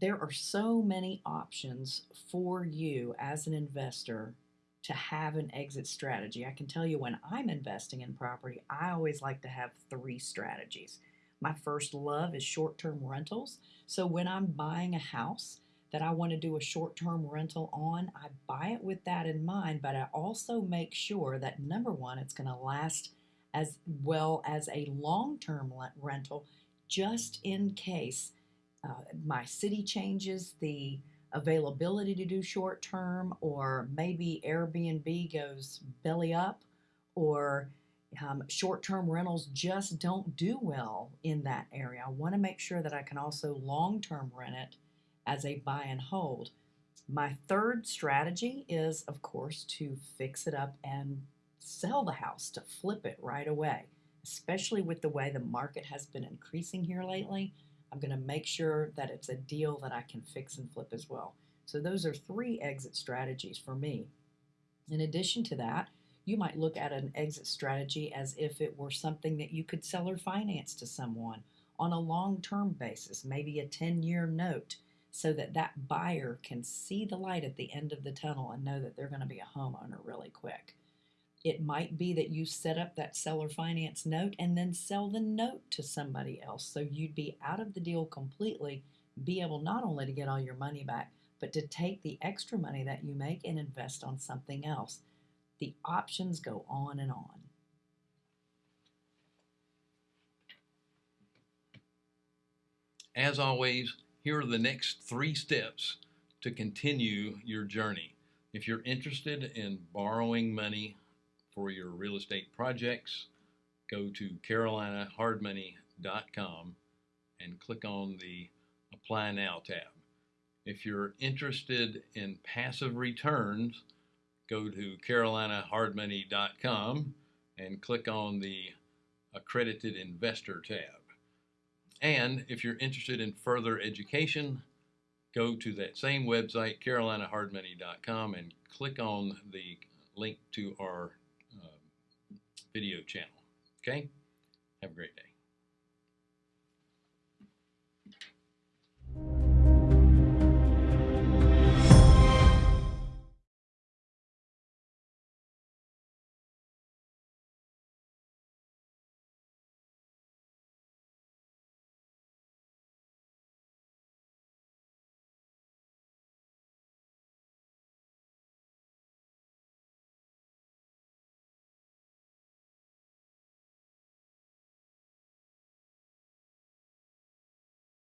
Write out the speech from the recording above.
there are so many options for you as an investor to have an exit strategy. I can tell you when I'm investing in property, I always like to have three strategies. My first love is short term rentals. So when I'm buying a house that I want to do a short term rental on, I buy it with that in mind, but I also make sure that number one, it's going to last as well as a long term rental just in case uh, my city changes the availability to do short term, or maybe Airbnb goes belly up, or um, short term rentals just don't do well in that area. I want to make sure that I can also long term rent it as a buy and hold. My third strategy is, of course, to fix it up and sell the house, to flip it right away, especially with the way the market has been increasing here lately. I'm going to make sure that it's a deal that I can fix and flip as well. So those are three exit strategies for me. In addition to that, you might look at an exit strategy as if it were something that you could sell or finance to someone on a long-term basis, maybe a 10-year note, so that that buyer can see the light at the end of the tunnel and know that they're going to be a homeowner really quick. It might be that you set up that seller finance note and then sell the note to somebody else. So you'd be out of the deal completely, be able not only to get all your money back, but to take the extra money that you make and invest on something else. The options go on and on. As always, here are the next three steps to continue your journey. If you're interested in borrowing money for your real estate projects, go to carolinahardmoney.com and click on the Apply Now tab. If you're interested in passive returns, go to carolinahardmoney.com and click on the Accredited Investor tab. And if you're interested in further education, go to that same website, carolinahardmoney.com, and click on the link to our video channel. Okay? Have a great day.